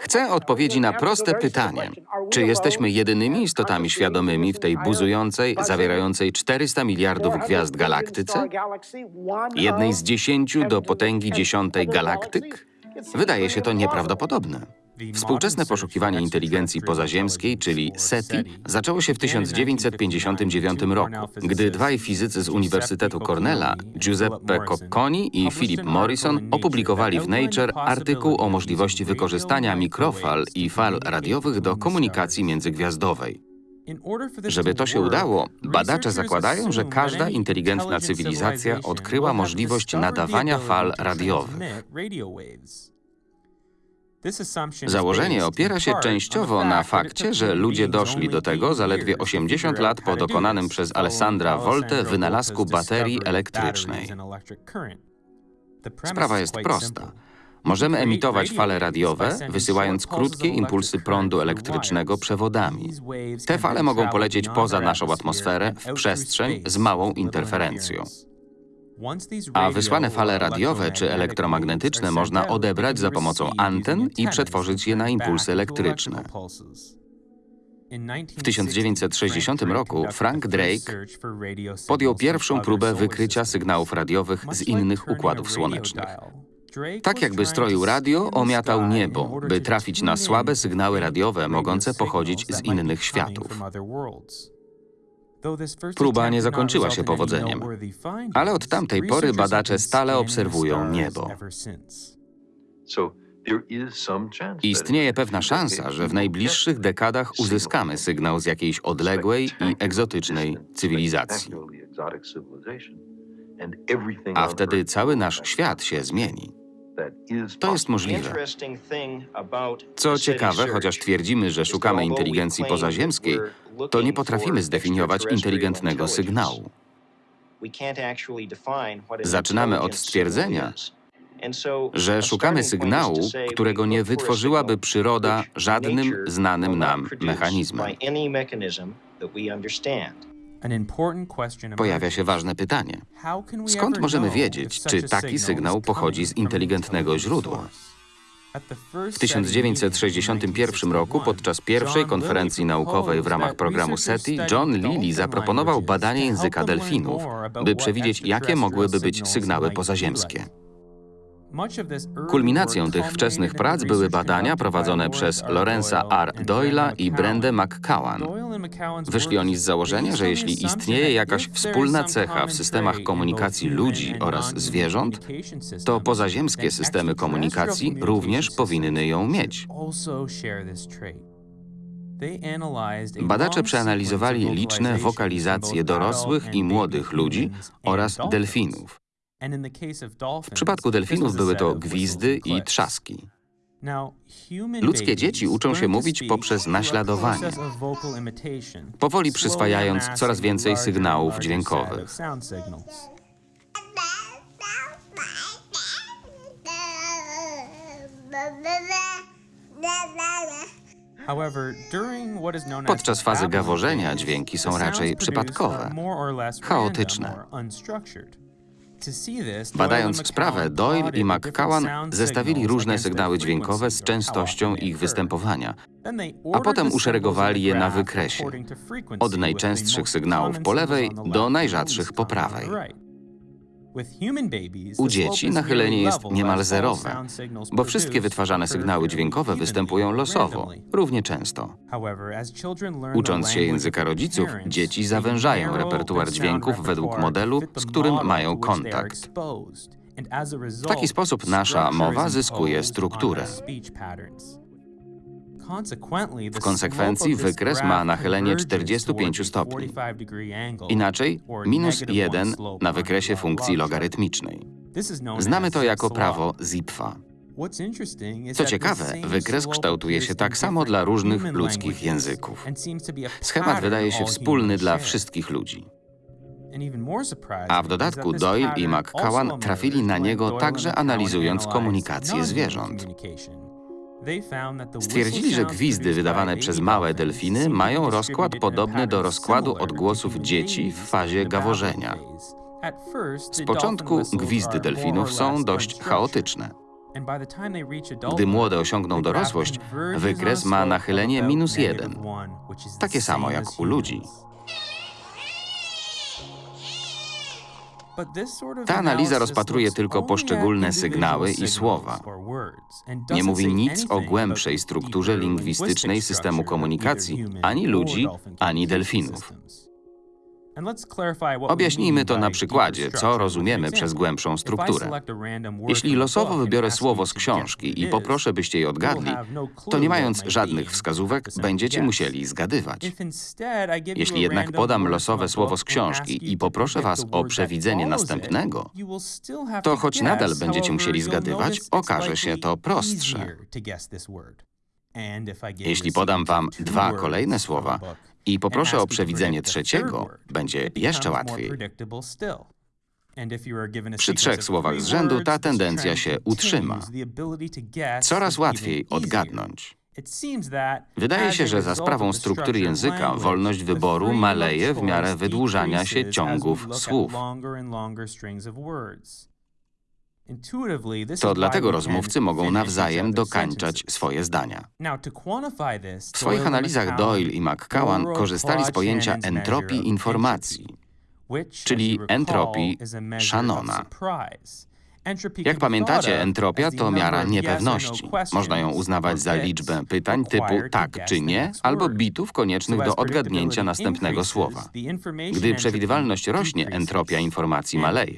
Chcę odpowiedzi na proste pytanie. Czy jesteśmy jedynymi istotami świadomymi w tej buzującej, zawierającej 400 miliardów gwiazd galaktyce? Jednej z dziesięciu do potęgi dziesiątej galaktyk? Wydaje się to nieprawdopodobne. Współczesne poszukiwanie inteligencji pozaziemskiej, czyli SETI, zaczęło się w 1959 roku, gdy dwaj fizycy z Uniwersytetu Cornella, Giuseppe Cocconi i Philip Morrison, opublikowali w Nature artykuł o możliwości wykorzystania mikrofal i fal radiowych do komunikacji międzygwiazdowej. Żeby to się udało, badacze zakładają, że każda inteligentna cywilizacja odkryła możliwość nadawania fal radiowych. Założenie opiera się częściowo na fakcie, że ludzie doszli do tego zaledwie 80 lat po dokonanym przez Alessandra Volte wynalazku baterii elektrycznej. Sprawa jest prosta. Możemy emitować fale radiowe, wysyłając krótkie impulsy prądu elektrycznego przewodami. Te fale mogą polecieć poza naszą atmosferę, w przestrzeń z małą interferencją. A wysłane fale radiowe czy elektromagnetyczne można odebrać za pomocą anten i przetworzyć je na impulsy elektryczne. W 1960 roku Frank Drake podjął pierwszą próbę wykrycia sygnałów radiowych z innych układów słonecznych. Tak jakby stroił radio, omiatał niebo, by trafić na słabe sygnały radiowe mogące pochodzić z innych światów. Próba nie zakończyła się powodzeniem, ale od tamtej pory badacze stale obserwują niebo. Istnieje pewna szansa, że w najbliższych dekadach uzyskamy sygnał z jakiejś odległej i egzotycznej cywilizacji. A wtedy cały nasz świat się zmieni. To jest możliwe. Co ciekawe, chociaż twierdzimy, że szukamy inteligencji pozaziemskiej, to nie potrafimy zdefiniować inteligentnego sygnału. Zaczynamy od stwierdzenia, że szukamy sygnału, którego nie wytworzyłaby przyroda żadnym znanym nam mechanizmem. Pojawia się ważne pytanie. Skąd możemy wiedzieć, czy taki sygnał pochodzi z inteligentnego źródła? W 1961 roku podczas pierwszej konferencji naukowej w ramach programu SETI John Lilly zaproponował badanie języka delfinów, by przewidzieć, jakie mogłyby być sygnały pozaziemskie. Kulminacją tych wczesnych prac były badania prowadzone przez Lorenza R. Doyle'a i Brendę McCowan. Wyszli oni z założenia, że jeśli istnieje jakaś wspólna cecha w systemach komunikacji ludzi oraz zwierząt, to pozaziemskie systemy komunikacji również powinny ją mieć. Badacze przeanalizowali liczne wokalizacje dorosłych i młodych ludzi oraz delfinów. W przypadku delfinów były to gwizdy i trzaski. Ludzkie dzieci uczą się mówić poprzez naśladowanie, powoli przyswajając coraz więcej sygnałów dźwiękowych. Podczas fazy gaworzenia dźwięki są raczej przypadkowe, chaotyczne. Badając sprawę, Doyle i McCowan zestawili różne sygnały dźwiękowe z częstością ich występowania, a potem uszeregowali je na wykresie, od najczęstszych sygnałów po lewej do najrzadszych po prawej. U dzieci nachylenie jest niemal zerowe, bo wszystkie wytwarzane sygnały dźwiękowe występują losowo, równie często. Ucząc się języka rodziców, dzieci zawężają repertuar dźwięków według modelu, z którym mają kontakt. W taki sposób nasza mowa zyskuje strukturę. W konsekwencji wykres ma nachylenie 45 stopni. Inaczej, minus 1 na wykresie funkcji logarytmicznej. Znamy to jako prawo Zipfa. Co ciekawe, wykres kształtuje się tak samo dla różnych ludzkich języków. Schemat wydaje się wspólny dla wszystkich ludzi. A w dodatku Doyle i McCowan trafili na niego także analizując komunikację zwierząt. Stwierdzili, że gwizdy wydawane przez małe delfiny mają rozkład podobny do rozkładu odgłosów dzieci w fazie gaworzenia. Z początku gwizdy delfinów są dość chaotyczne. Gdy młode osiągną dorosłość, wykres ma nachylenie minus jeden. Takie samo jak u ludzi. Ta analiza rozpatruje tylko poszczególne sygnały i słowa. Nie mówi nic o głębszej strukturze lingwistycznej systemu komunikacji ani ludzi, ani delfinów. Objaśnijmy to na przykładzie, co rozumiemy przez głębszą strukturę. Jeśli losowo wybiorę słowo z książki i poproszę, byście je odgadli, to nie mając żadnych wskazówek, będziecie musieli zgadywać. Jeśli jednak podam losowe słowo z książki i poproszę was o przewidzenie następnego, to choć nadal będziecie musieli zgadywać, okaże się to prostsze. Jeśli podam wam dwa kolejne słowa i poproszę o przewidzenie trzeciego, będzie jeszcze łatwiej. Przy trzech słowach z rzędu ta tendencja się utrzyma. Coraz łatwiej odgadnąć. Wydaje się, że za sprawą struktury języka wolność wyboru maleje w miarę wydłużania się ciągów słów. To dlatego rozmówcy mogą nawzajem dokańczać swoje zdania. W swoich analizach Doyle i McCowan korzystali z pojęcia entropii informacji, czyli entropii Shannona. Jak pamiętacie, entropia to miara niepewności. Można ją uznawać za liczbę pytań typu tak czy nie, albo bitów koniecznych do odgadnięcia następnego słowa. Gdy przewidywalność rośnie, entropia informacji maleje.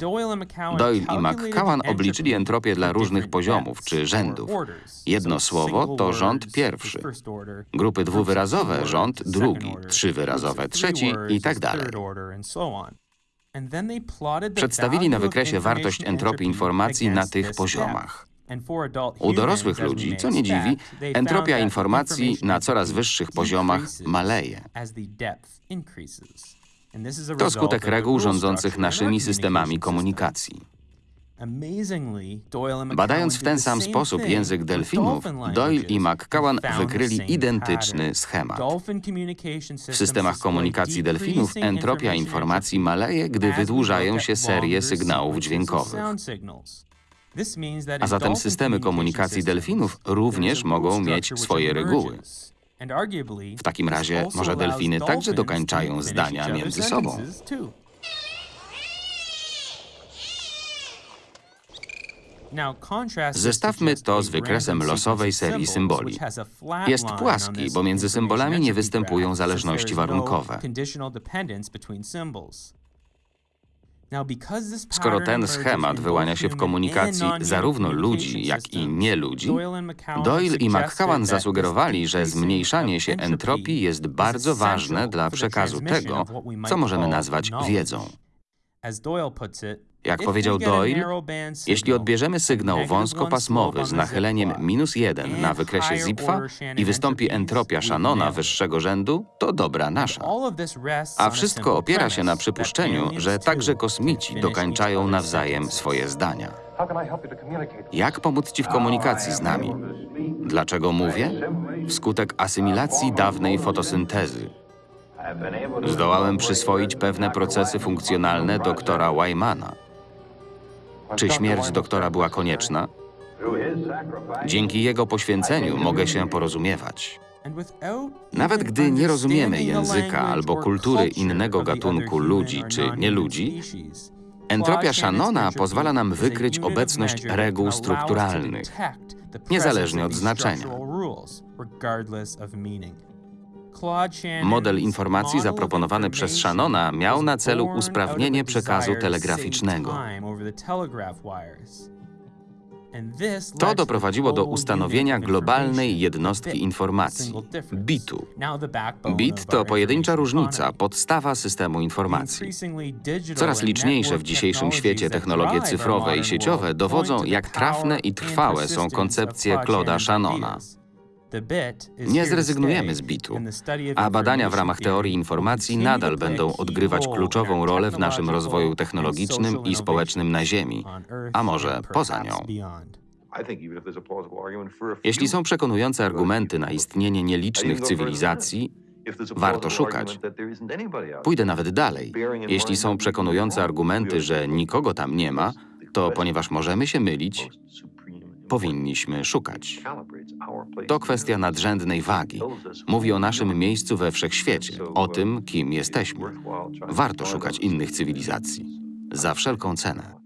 Doyle i McCowan obliczyli entropię dla różnych poziomów czy rzędów. Jedno słowo to rząd pierwszy, grupy dwuwyrazowe rząd drugi, trzywyrazowe trzeci i tak dalej. Przedstawili na wykresie wartość entropii informacji na tych poziomach. U dorosłych ludzi, co nie dziwi, entropia informacji na coraz wyższych poziomach maleje. To skutek reguł rządzących naszymi systemami komunikacji. Badając w ten sam sposób język delfinów, Doyle i McCowan wykryli identyczny schemat. W systemach komunikacji delfinów entropia informacji maleje, gdy wydłużają się serie sygnałów dźwiękowych. A zatem systemy komunikacji delfinów również mogą mieć swoje reguły. W takim razie może delfiny także dokańczają zdania między sobą. Zestawmy to z wykresem losowej serii symboli. Jest płaski, bo między symbolami nie występują zależności warunkowe. Skoro ten schemat wyłania się w komunikacji zarówno ludzi, jak i nieludzi, Doyle i McCowan zasugerowali, że zmniejszanie się entropii jest bardzo ważne dla przekazu tego, co możemy nazwać wiedzą. Jak powiedział Doyle, jeśli odbierzemy sygnał wąskopasmowy z nachyleniem minus jeden na wykresie Zipfa i wystąpi entropia Shannona wyższego rzędu, to dobra nasza. A wszystko opiera się na przypuszczeniu, że także kosmici dokańczają nawzajem swoje zdania. Jak pomóc Ci w komunikacji z nami? Dlaczego mówię? Wskutek asymilacji dawnej fotosyntezy. Zdołałem przyswoić pewne procesy funkcjonalne doktora Wymana. Czy śmierć doktora była konieczna? Dzięki jego poświęceniu mogę się porozumiewać. Nawet gdy nie rozumiemy języka albo kultury innego gatunku ludzi czy nieludzi, entropia Shannona pozwala nam wykryć obecność reguł strukturalnych, niezależnie od znaczenia. Model informacji zaproponowany przez Shannona miał na celu usprawnienie przekazu telegraficznego. To doprowadziło do ustanowienia globalnej jednostki informacji – bitu. Bit to pojedyncza różnica, podstawa systemu informacji. Coraz liczniejsze w dzisiejszym świecie technologie cyfrowe i sieciowe dowodzą, jak trafne i trwałe są koncepcje Claude'a Shannona. Nie zrezygnujemy z bitu, a badania w ramach teorii informacji nadal będą odgrywać kluczową rolę w naszym rozwoju technologicznym i społecznym na Ziemi, a może poza nią. Jeśli są przekonujące argumenty na istnienie nielicznych cywilizacji, warto szukać. Pójdę nawet dalej. Jeśli są przekonujące argumenty, że nikogo tam nie ma, to ponieważ możemy się mylić, powinniśmy szukać. To kwestia nadrzędnej wagi. Mówi o naszym miejscu we wszechświecie, o tym, kim jesteśmy. Warto szukać innych cywilizacji. Za wszelką cenę.